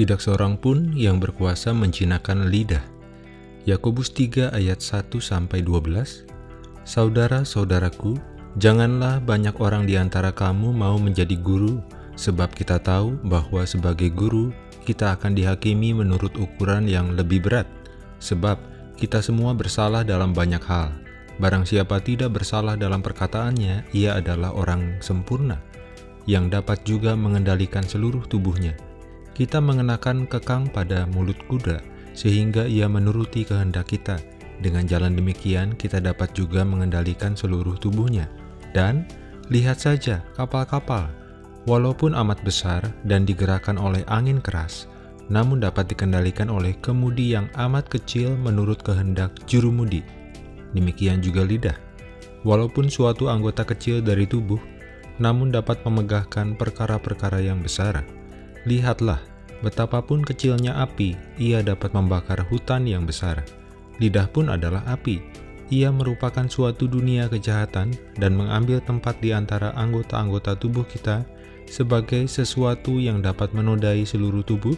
tidak seorang pun yang berkuasa menjinakkan lidah. Yakobus 3 ayat 1-12 Saudara-saudaraku, janganlah banyak orang di antara kamu mau menjadi guru, sebab kita tahu bahwa sebagai guru, kita akan dihakimi menurut ukuran yang lebih berat, sebab kita semua bersalah dalam banyak hal. Barang siapa tidak bersalah dalam perkataannya, ia adalah orang sempurna, yang dapat juga mengendalikan seluruh tubuhnya. Kita mengenakan kekang pada mulut kuda, sehingga ia menuruti kehendak kita. Dengan jalan demikian, kita dapat juga mengendalikan seluruh tubuhnya. Dan, lihat saja kapal-kapal, walaupun amat besar dan digerakkan oleh angin keras, namun dapat dikendalikan oleh kemudi yang amat kecil menurut kehendak jurumudi. Demikian juga lidah. Walaupun suatu anggota kecil dari tubuh, namun dapat memegahkan perkara-perkara yang besar. Lihatlah, betapapun kecilnya api, ia dapat membakar hutan yang besar. Lidah pun adalah api. Ia merupakan suatu dunia kejahatan dan mengambil tempat di antara anggota-anggota tubuh kita sebagai sesuatu yang dapat menodai seluruh tubuh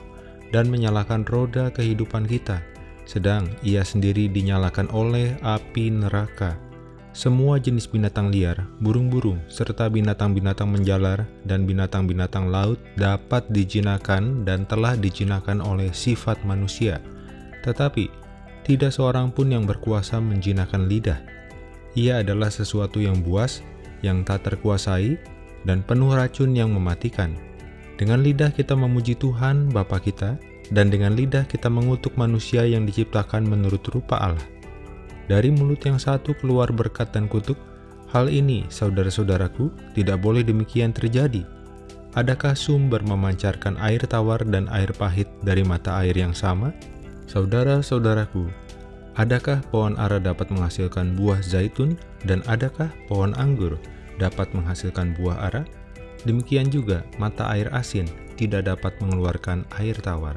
dan menyalakan roda kehidupan kita, sedang ia sendiri dinyalakan oleh api neraka. Semua jenis binatang liar, burung-burung, serta binatang-binatang menjalar dan binatang-binatang laut dapat dijinakan dan telah dijinakan oleh sifat manusia. Tetapi, tidak seorang pun yang berkuasa menjinakkan lidah. Ia adalah sesuatu yang buas, yang tak terkuasai, dan penuh racun yang mematikan. Dengan lidah kita memuji Tuhan Bapa kita, dan dengan lidah kita mengutuk manusia yang diciptakan menurut rupa Allah. Dari mulut yang satu keluar berkat dan kutuk, hal ini, saudara-saudaraku, tidak boleh demikian terjadi. Adakah sumber memancarkan air tawar dan air pahit dari mata air yang sama? Saudara-saudaraku, adakah pohon ara dapat menghasilkan buah zaitun dan adakah pohon anggur dapat menghasilkan buah ara? Demikian juga mata air asin tidak dapat mengeluarkan air tawar.